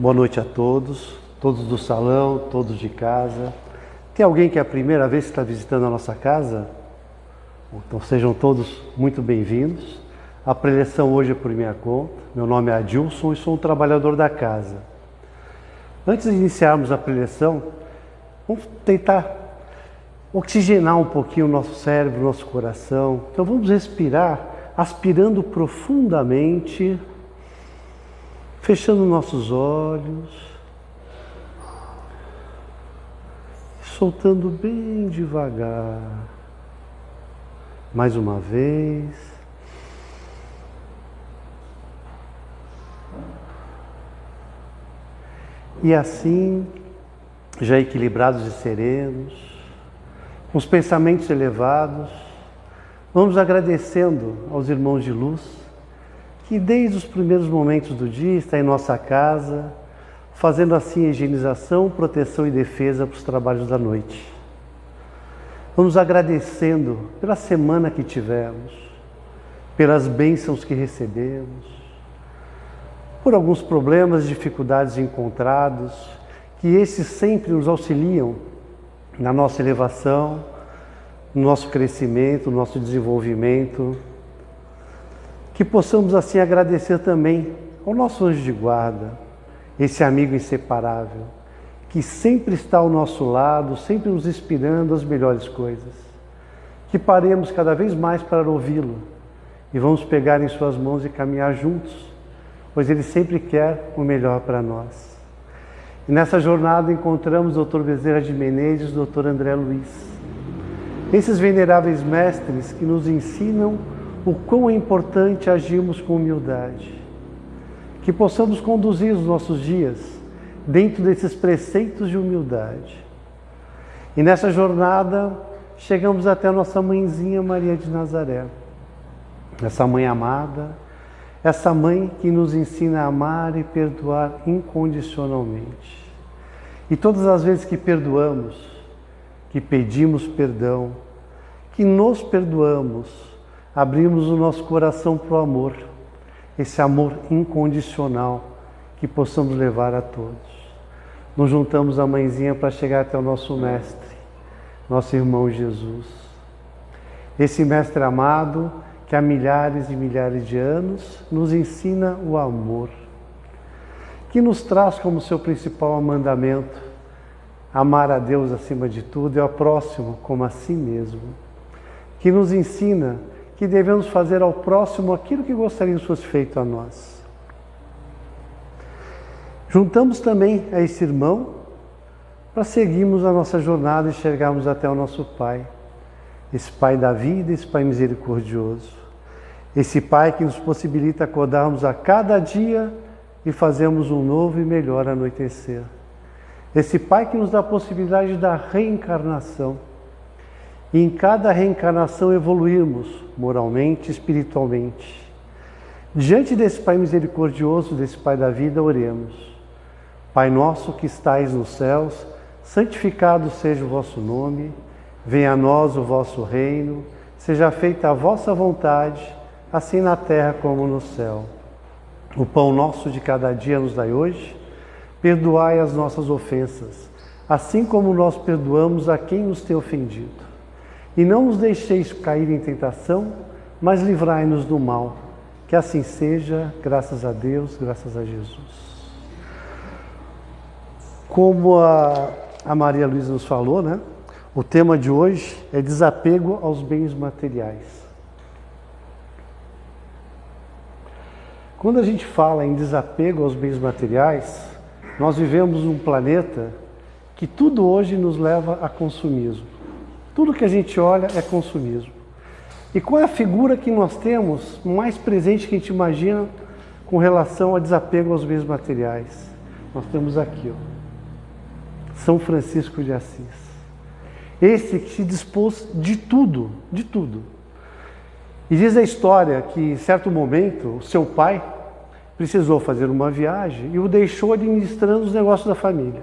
Boa noite a todos, todos do salão, todos de casa. Tem alguém que é a primeira vez que está visitando a nossa casa? Então sejam todos muito bem-vindos. A preleção hoje é por minha conta. Meu nome é Adilson e sou um trabalhador da casa. Antes de iniciarmos a preleção, vamos tentar oxigenar um pouquinho o nosso cérebro, o nosso coração. Então vamos respirar, aspirando profundamente fechando nossos olhos, soltando bem devagar. Mais uma vez. E assim, já equilibrados e serenos, com os pensamentos elevados, vamos agradecendo aos irmãos de luz que desde os primeiros momentos do dia está em nossa casa, fazendo assim higienização, proteção e defesa para os trabalhos da noite. Vamos agradecendo pela semana que tivemos, pelas bênçãos que recebemos, por alguns problemas e dificuldades encontrados, que esses sempre nos auxiliam na nossa elevação, no nosso crescimento, no nosso desenvolvimento, que possamos assim agradecer também ao nosso anjo de guarda, esse amigo inseparável, que sempre está ao nosso lado, sempre nos inspirando as melhores coisas. Que paremos cada vez mais para ouvi-lo e vamos pegar em suas mãos e caminhar juntos, pois ele sempre quer o melhor para nós. E nessa jornada encontramos o Dr. Bezerra de Menezes e o Dr. André Luiz. Esses veneráveis mestres que nos ensinam o quão é importante agirmos com humildade. Que possamos conduzir os nossos dias dentro desses preceitos de humildade. E nessa jornada chegamos até a nossa mãezinha Maria de Nazaré. Essa mãe amada, essa mãe que nos ensina a amar e perdoar incondicionalmente. E todas as vezes que perdoamos, que pedimos perdão, que nos perdoamos, abrimos o nosso coração para o amor, esse amor incondicional que possamos levar a todos. Nos juntamos a mãezinha para chegar até o nosso Mestre, nosso irmão Jesus. Esse Mestre amado que há milhares e milhares de anos nos ensina o amor, que nos traz como seu principal mandamento amar a Deus acima de tudo e ao próximo como a si mesmo, que nos ensina que devemos fazer ao próximo aquilo que gostaríamos fosse feito a nós. Juntamos também a esse irmão para seguirmos a nossa jornada e chegarmos até o nosso Pai, esse Pai da vida, esse Pai misericordioso, esse Pai que nos possibilita acordarmos a cada dia e fazermos um novo e melhor anoitecer. Esse Pai que nos dá a possibilidade da reencarnação e em cada reencarnação evoluirmos moralmente, espiritualmente. Diante desse Pai misericordioso, desse Pai da vida, oremos. Pai nosso que estais nos céus, santificado seja o vosso nome, venha a nós o vosso reino, seja feita a vossa vontade, assim na terra como no céu. O pão nosso de cada dia nos dai hoje, perdoai as nossas ofensas, assim como nós perdoamos a quem nos tem ofendido e não nos deixeis cair em tentação, mas livrai-nos do mal. Que assim seja, graças a Deus, graças a Jesus. Como a, a Maria Luísa nos falou, né? O tema de hoje é desapego aos bens materiais. Quando a gente fala em desapego aos bens materiais, nós vivemos um planeta que tudo hoje nos leva a consumismo. Tudo que a gente olha é consumismo. E qual é a figura que nós temos mais presente que a gente imagina com relação a desapego aos bens materiais? Nós temos aqui, ó, São Francisco de Assis. Esse que se dispôs de tudo, de tudo. E diz a história que, em certo momento, o seu pai precisou fazer uma viagem e o deixou administrando os negócios da família.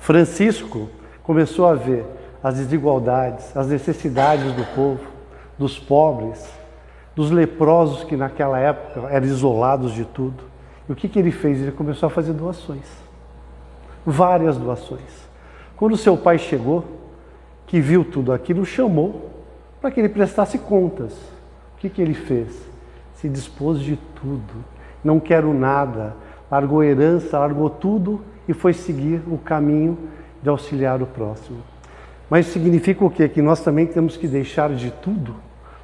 Francisco começou a ver as desigualdades, as necessidades do povo, dos pobres, dos leprosos que naquela época eram isolados de tudo. E o que, que ele fez? Ele começou a fazer doações. Várias doações. Quando seu pai chegou, que viu tudo aquilo, chamou para que ele prestasse contas. O que, que ele fez? Se dispôs de tudo. Não quero nada. Largou herança, largou tudo e foi seguir o caminho de auxiliar o próximo. Mas significa o quê? Que nós também temos que deixar de tudo?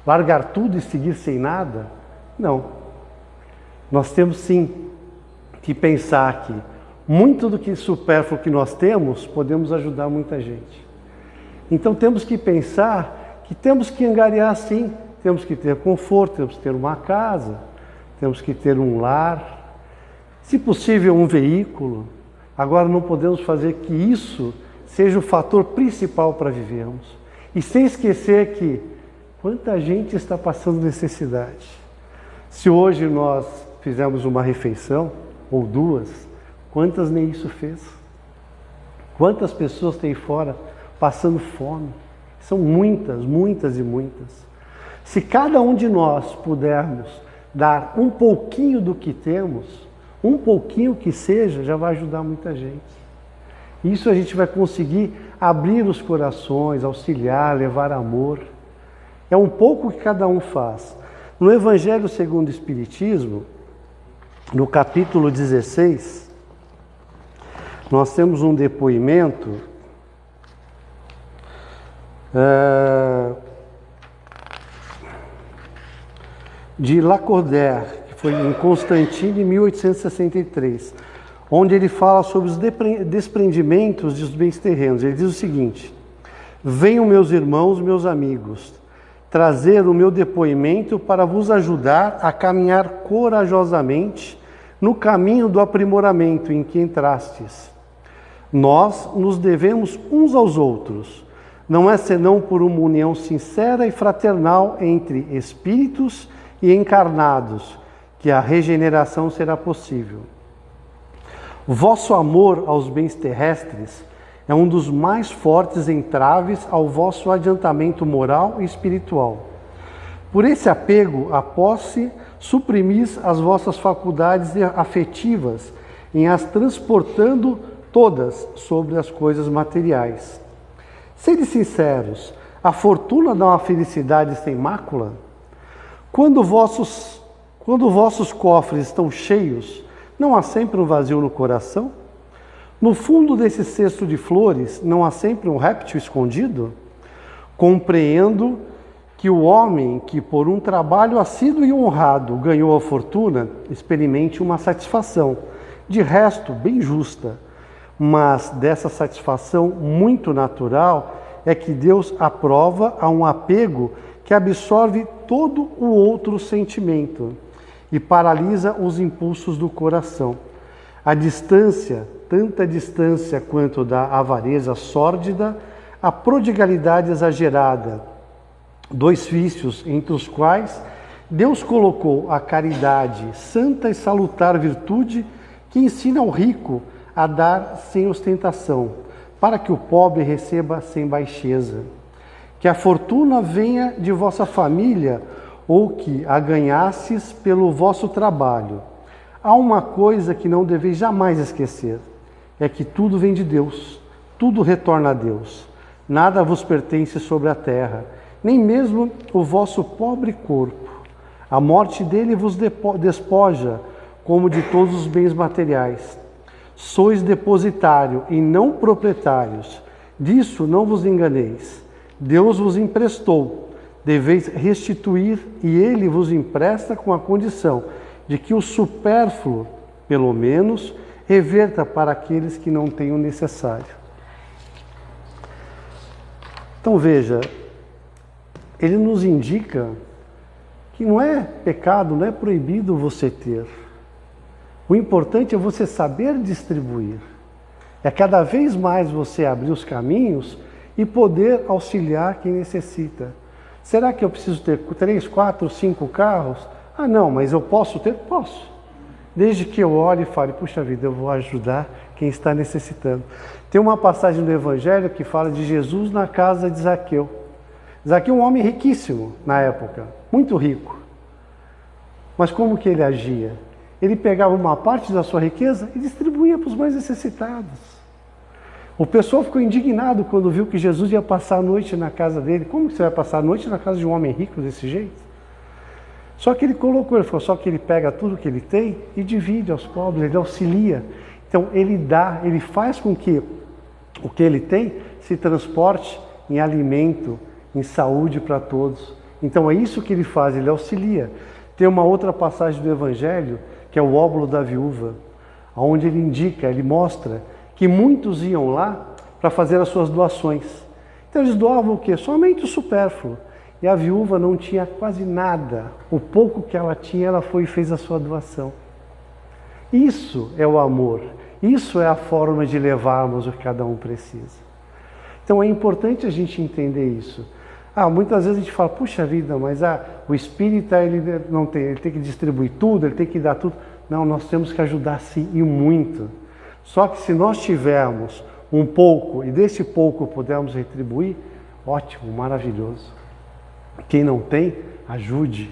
Largar tudo e seguir sem nada? Não. Nós temos sim que pensar que muito do que supérfluo que nós temos, podemos ajudar muita gente. Então temos que pensar que temos que angariar sim, temos que ter conforto, temos que ter uma casa, temos que ter um lar, se possível um veículo. Agora não podemos fazer que isso seja o fator principal para vivermos. E sem esquecer que quanta gente está passando necessidade. Se hoje nós fizermos uma refeição, ou duas, quantas nem isso fez? Quantas pessoas tem fora passando fome? São muitas, muitas e muitas. Se cada um de nós pudermos dar um pouquinho do que temos, um pouquinho que seja, já vai ajudar muita gente. Isso a gente vai conseguir abrir os corações, auxiliar, levar amor. É um pouco que cada um faz. No Evangelho segundo o Espiritismo, no capítulo 16, nós temos um depoimento uh, de Lacordaire, que foi em Constantine, em 1863, onde ele fala sobre os desprendimentos dos bens terrenos. Ele diz o seguinte: Venham, meus irmãos, meus amigos, trazer o meu depoimento para vos ajudar a caminhar corajosamente no caminho do aprimoramento em que entrastes. Nós nos devemos uns aos outros, não é senão por uma união sincera e fraternal entre espíritos e encarnados que a regeneração será possível. Vosso amor aos bens terrestres é um dos mais fortes entraves ao vosso adiantamento moral e espiritual. Por esse apego à posse, suprimis as vossas faculdades afetivas em as transportando todas sobre as coisas materiais. Sede sinceros, a fortuna dá uma felicidade sem mácula? Quando vossos, quando vossos cofres estão cheios, não há sempre um vazio no coração? No fundo desse cesto de flores, não há sempre um réptil escondido? Compreendo que o homem que por um trabalho assíduo e honrado ganhou a fortuna, experimente uma satisfação, de resto bem justa, mas dessa satisfação muito natural é que Deus aprova a um apego que absorve todo o outro sentimento e paralisa os impulsos do coração. A distância, tanta distância quanto da avareza sórdida, a prodigalidade exagerada, dois vícios entre os quais Deus colocou a caridade, santa e salutar virtude que ensina ao rico a dar sem ostentação, para que o pobre receba sem baixeza. Que a fortuna venha de vossa família ou que a ganhasses pelo vosso trabalho Há uma coisa que não deveis jamais esquecer: é que tudo vem de Deus, tudo retorna a Deus. Nada vos pertence sobre a terra, nem mesmo o vosso pobre corpo. A morte dele vos despoja, como de todos os bens materiais. Sois depositário e não proprietários. Disso não vos enganeis. Deus vos emprestou, deveis restituir, e ele vos empresta com a condição de que o supérfluo, pelo menos, reverta para aqueles que não têm o necessário. Então veja, ele nos indica que não é pecado, não é proibido você ter. O importante é você saber distribuir. É cada vez mais você abrir os caminhos e poder auxiliar quem necessita. Será que eu preciso ter três, quatro, cinco carros? Ah, não, mas eu posso ter? Posso. Desde que eu olhe e fale, puxa vida, eu vou ajudar quem está necessitando. Tem uma passagem do Evangelho que fala de Jesus na casa de Zaqueu. Zaqueu é um homem riquíssimo na época, muito rico. Mas como que ele agia? ele pegava uma parte da sua riqueza e distribuía para os mais necessitados. O pessoal ficou indignado quando viu que Jesus ia passar a noite na casa dele. Como que você vai passar a noite na casa de um homem rico desse jeito? Só que ele colocou, ele falou, só que ele pega tudo que ele tem e divide aos pobres, ele auxilia. Então ele dá, ele faz com que o que ele tem se transporte em alimento, em saúde para todos. Então é isso que ele faz, ele auxilia. Tem uma outra passagem do Evangelho, que é o óbolo da viúva, onde ele indica, ele mostra que muitos iam lá para fazer as suas doações. Então eles doavam o quê? Somente o supérfluo. E a viúva não tinha quase nada. O pouco que ela tinha, ela foi e fez a sua doação. Isso é o amor. Isso é a forma de levarmos o que cada um precisa. Então é importante a gente entender isso. Ah, muitas vezes a gente fala, puxa vida, mas ah, o espírita ele não tem, ele tem que distribuir tudo, ele tem que dar tudo. Não, nós temos que ajudar sim e muito. Só que se nós tivermos um pouco e desse pouco pudermos retribuir, ótimo, maravilhoso. Quem não tem, ajude.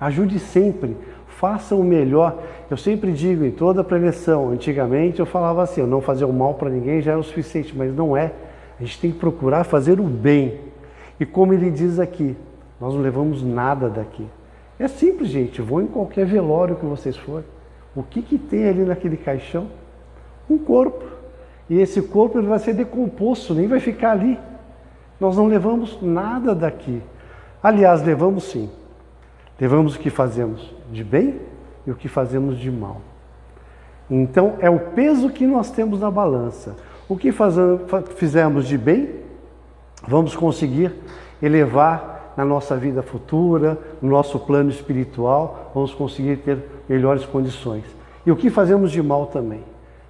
Ajude sempre. Faça o melhor. Eu sempre digo em toda preleção, antigamente eu falava assim, eu não fazer o mal para ninguém já é o suficiente, mas não é. A gente tem que procurar fazer o bem. E como ele diz aqui, nós não levamos nada daqui. É simples, gente. Vou em qualquer velório que vocês forem. O que, que tem ali naquele caixão? Um corpo. E esse corpo ele vai ser decomposto, nem vai ficar ali. Nós não levamos nada daqui. Aliás, levamos sim. Levamos o que fazemos de bem e o que fazemos de mal. Então, é o peso que nós temos na balança. O que fizemos de bem, vamos conseguir elevar na nossa vida futura, no nosso plano espiritual, vamos conseguir ter melhores condições. E o que fazemos de mal também.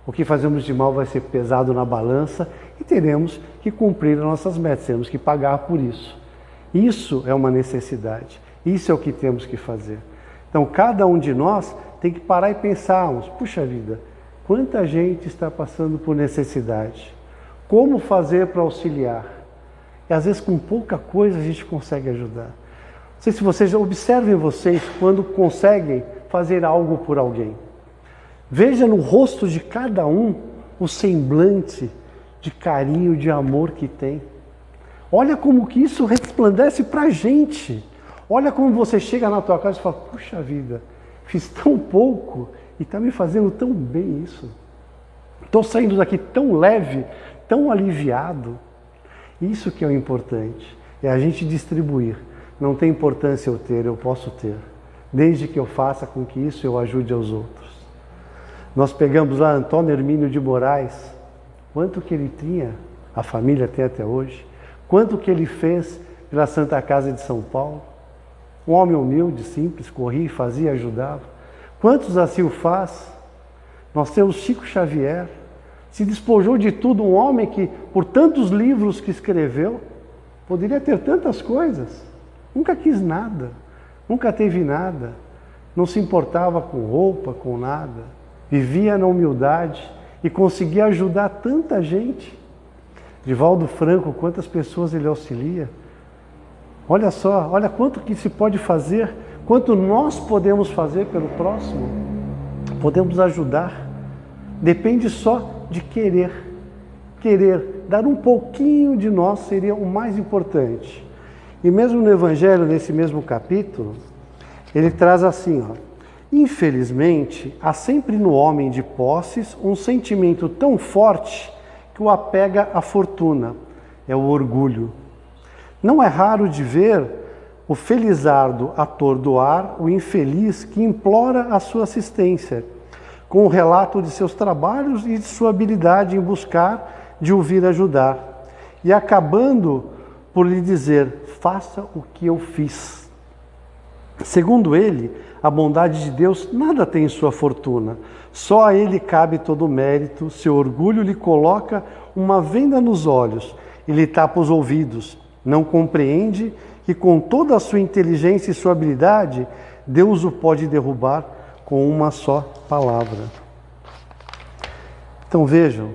O que fazemos de mal vai ser pesado na balança e teremos que cumprir as nossas metas, temos que pagar por isso. Isso é uma necessidade, isso é o que temos que fazer. Então, cada um de nós tem que parar e pensarmos: puxa vida, quanta gente está passando por necessidade? Como fazer para auxiliar? E às vezes com pouca coisa a gente consegue ajudar. Não sei se vocês observem vocês quando conseguem fazer algo por alguém. Veja no rosto de cada um o semblante de carinho, de amor que tem. Olha como que isso resplandece para a gente. Olha como você chega na tua casa e fala, puxa vida, fiz tão pouco e está me fazendo tão bem isso. Estou saindo daqui tão leve, tão aliviado. Isso que é o importante, é a gente distribuir. Não tem importância eu ter, eu posso ter, desde que eu faça com que isso eu ajude aos outros. Nós pegamos lá Antônio Hermínio de Moraes, quanto que ele tinha, a família tem até hoje, quanto que ele fez pela Santa Casa de São Paulo. Um homem humilde, simples, corria, fazia, ajudava. Quantos assim o faz? Nós temos Chico Xavier, se despojou de tudo, um homem que, por tantos livros que escreveu, poderia ter tantas coisas, nunca quis nada, nunca teve nada, não se importava com roupa, com nada, vivia na humildade e conseguia ajudar tanta gente. Divaldo Franco, quantas pessoas ele auxilia. Olha só, olha quanto que se pode fazer, quanto nós podemos fazer pelo próximo. Podemos ajudar. Depende só de querer. Querer dar um pouquinho de nós seria o mais importante. E mesmo no Evangelho, nesse mesmo capítulo, ele traz assim, ó, Infelizmente, há sempre no homem de posses um sentimento tão forte que o apega à fortuna, é o orgulho. Não é raro de ver o felizardo atordoar o infeliz que implora a sua assistência, com o relato de seus trabalhos e de sua habilidade em buscar de ouvir ajudar, e acabando por lhe dizer: faça o que eu fiz. Segundo ele, a bondade de Deus nada tem em sua fortuna, só a ele cabe todo o mérito, seu orgulho lhe coloca uma venda nos olhos e lhe tapa os ouvidos. Não compreende que com toda a sua inteligência e sua habilidade, Deus o pode derrubar com uma só palavra. Então vejam,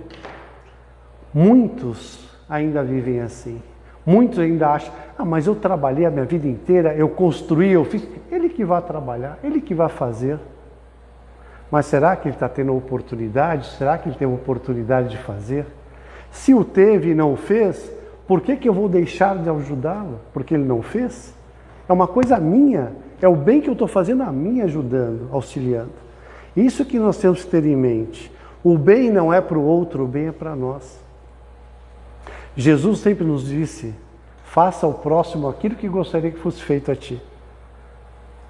muitos ainda vivem assim. Muitos ainda acham, ah, mas eu trabalhei a minha vida inteira, eu construí, eu fiz. Ele que vai trabalhar, ele que vai fazer. Mas será que ele está tendo oportunidade? Será que ele a oportunidade de fazer? Se o teve e não o fez, por que, que eu vou deixar de ajudá-lo? Porque ele não fez? É uma coisa minha, é o bem que eu estou fazendo a mim ajudando, auxiliando. Isso que nós temos que ter em mente. O bem não é para o outro, o bem é para nós. Jesus sempre nos disse: faça ao próximo aquilo que gostaria que fosse feito a ti.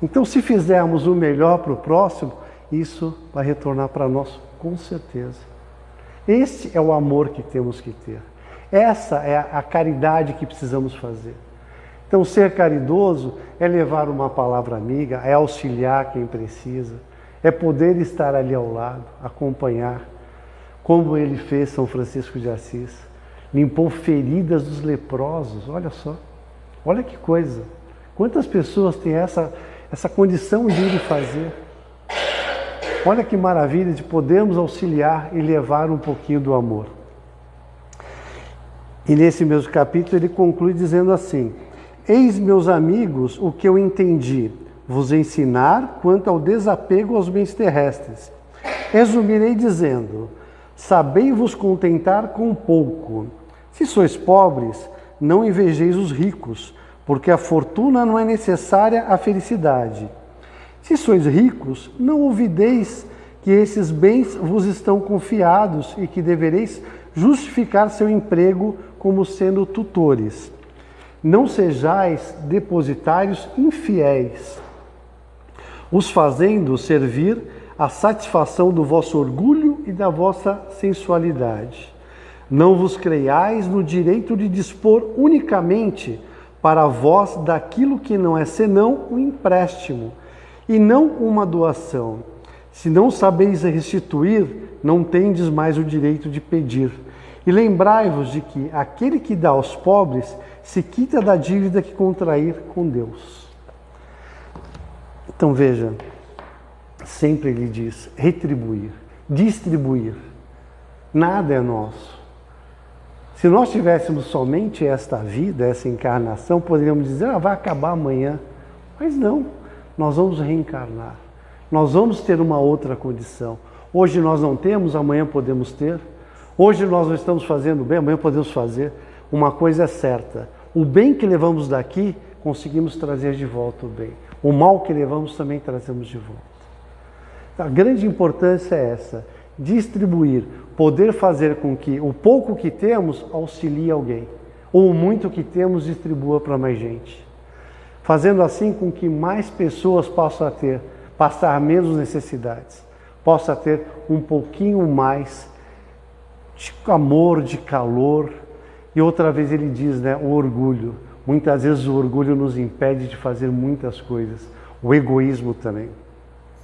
Então, se fizermos o melhor para o próximo, isso vai retornar para nós com certeza. Este é o amor que temos que ter. Essa é a caridade que precisamos fazer. Então, ser caridoso é levar uma palavra amiga, é auxiliar quem precisa, é poder estar ali ao lado, acompanhar, como ele fez São Francisco de Assis. Limpou feridas dos leprosos, olha só. Olha que coisa. Quantas pessoas têm essa, essa condição de ir fazer? Olha que maravilha de podermos auxiliar e levar um pouquinho do amor. E nesse mesmo capítulo ele conclui dizendo assim: Eis, meus amigos, o que eu entendi, vos ensinar quanto ao desapego aos bens terrestres. Resumirei dizendo: Sabei-vos contentar com pouco. Se sois pobres, não invejeis os ricos, porque a fortuna não é necessária à felicidade. Se sois ricos, não ouvideis que esses bens vos estão confiados e que devereis justificar seu emprego como sendo tutores. Não sejais depositários infiéis, os fazendo servir a satisfação do vosso orgulho e da vossa sensualidade. Não vos creiais no direito de dispor unicamente para vós daquilo que não é senão um empréstimo e não uma doação. Se não sabeis restituir, não tendes mais o direito de pedir. E lembrai-vos de que aquele que dá aos pobres se quita da dívida que contrair com Deus. Então veja, sempre ele diz retribuir, distribuir. Nada é nosso. Se nós tivéssemos somente esta vida, essa encarnação, poderíamos dizer, ah, vai acabar amanhã. Mas não nós vamos reencarnar. Nós vamos ter uma outra condição. Hoje nós não temos, amanhã podemos ter. Hoje nós não estamos fazendo bem, amanhã podemos fazer. Uma coisa é certa: o bem que levamos daqui, conseguimos trazer de volta o bem. O mal que levamos também trazemos de volta. A grande importância é essa: distribuir, poder fazer com que o pouco que temos auxilie alguém, ou o muito que temos distribua para mais gente fazendo assim com que mais pessoas possam ter, passar menos necessidades, possa ter um pouquinho mais de amor, de calor. E outra vez ele diz, né, o orgulho. Muitas vezes o orgulho nos impede de fazer muitas coisas. O egoísmo também.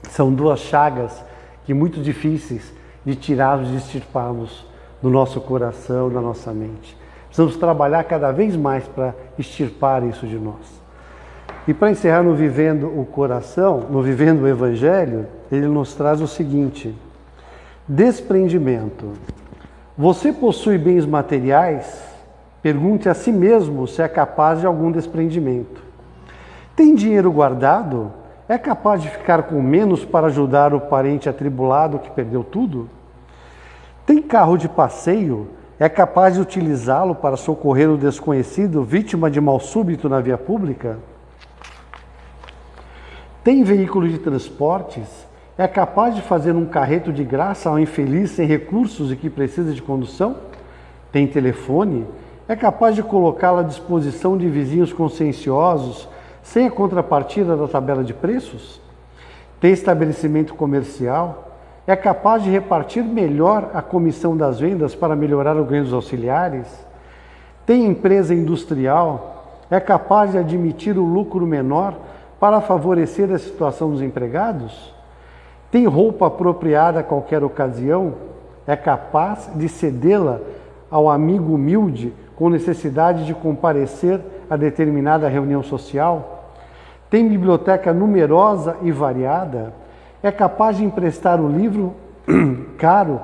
São duas chagas que muito difíceis de tirarmos, de extirparmos do nosso coração, da nossa mente. Precisamos trabalhar cada vez mais para extirpar isso de nós. E para encerrar no Vivendo o Coração, no Vivendo o Evangelho, ele nos traz o seguinte: desprendimento. Você possui bens materiais? Pergunte a si mesmo se é capaz de algum desprendimento. Tem dinheiro guardado? É capaz de ficar com menos para ajudar o parente atribulado que perdeu tudo? Tem carro de passeio? É capaz de utilizá-lo para socorrer o desconhecido vítima de mal súbito na via pública? Tem veículo de transportes? É capaz de fazer um carreto de graça ao infeliz sem recursos e que precisa de condução? Tem telefone? É capaz de colocá-lo à disposição de vizinhos conscienciosos sem a contrapartida da tabela de preços? Tem estabelecimento comercial? É capaz de repartir melhor a comissão das vendas para melhorar o ganho dos auxiliares? Tem empresa industrial? É capaz de admitir o lucro menor para favorecer a situação dos empregados? Tem roupa apropriada a qualquer ocasião? É capaz de cedê-la ao amigo humilde com necessidade de comparecer a determinada reunião social? Tem biblioteca numerosa e variada? É capaz de emprestar o livro caro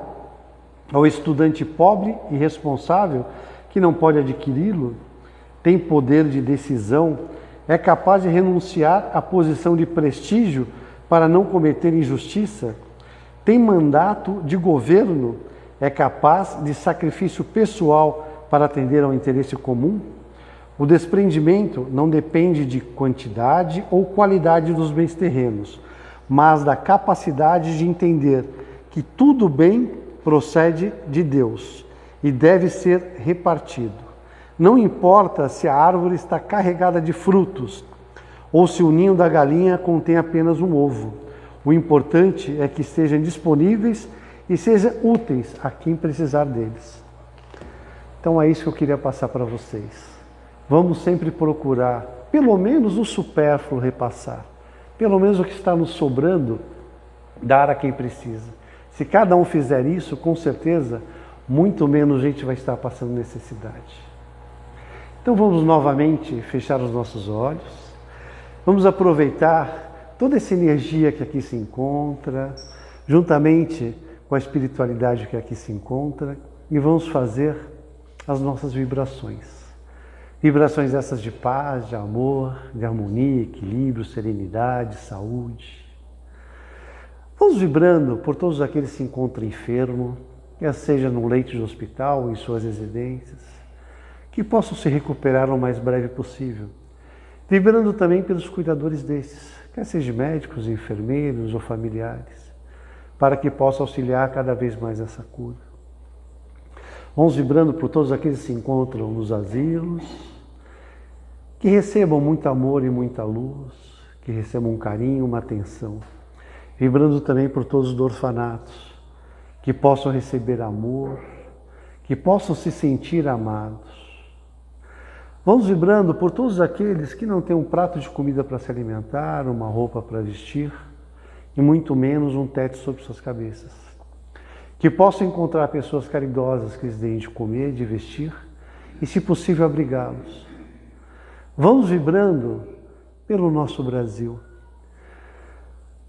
ao estudante pobre e responsável que não pode adquiri-lo? Tem poder de decisão é capaz de renunciar à posição de prestígio para não cometer injustiça? tem mandato de governo, é capaz de sacrifício pessoal para atender ao interesse comum? O desprendimento não depende de quantidade ou qualidade dos bens terrenos, mas da capacidade de entender que tudo bem procede de Deus e deve ser repartido. Não importa se a árvore está carregada de frutos ou se o ninho da galinha contém apenas um ovo. O importante é que estejam disponíveis e sejam úteis a quem precisar deles. Então é isso que eu queria passar para vocês. Vamos sempre procurar, pelo menos o supérfluo repassar, pelo menos o que está nos sobrando, dar a quem precisa. Se cada um fizer isso, com certeza, muito menos gente vai estar passando necessidade. Então vamos novamente fechar os nossos olhos, vamos aproveitar toda essa energia que aqui se encontra, juntamente com a espiritualidade que aqui se encontra, e vamos fazer as nossas vibrações. Vibrações essas de paz, de amor, de harmonia, equilíbrio, serenidade, saúde. Vamos vibrando por todos aqueles que se encontram enfermos, quer seja no leito de hospital em suas residências, que possam se recuperar o mais breve possível. Vibrando também pelos cuidadores desses, quer sejam médicos, enfermeiros ou familiares, para que possam auxiliar cada vez mais essa cura. Vamos vibrando por todos aqueles que se encontram nos asilos, que recebam muito amor e muita luz, que recebam um carinho, uma atenção. Vibrando também por todos os orfanatos, que possam receber amor, que possam se sentir amados. Vamos vibrando por todos aqueles que não têm um prato de comida para se alimentar, uma roupa para vestir e muito menos um teto sobre suas cabeças. Que possam encontrar pessoas caridosas que lhes deem de comer, de vestir e, se possível, abrigá-los. Vamos vibrando pelo nosso Brasil,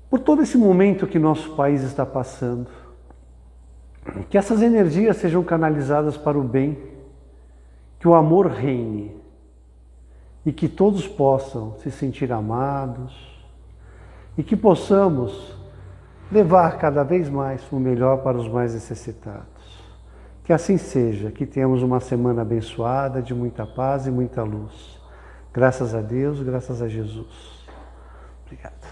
por todo esse momento que nosso país está passando. Que essas energias sejam canalizadas para o bem, que o amor reine e que todos possam se sentir amados e que possamos levar cada vez mais o melhor para os mais necessitados. Que assim seja, que tenhamos uma semana abençoada de muita paz e muita luz. Graças a Deus, graças a Jesus. Obrigado.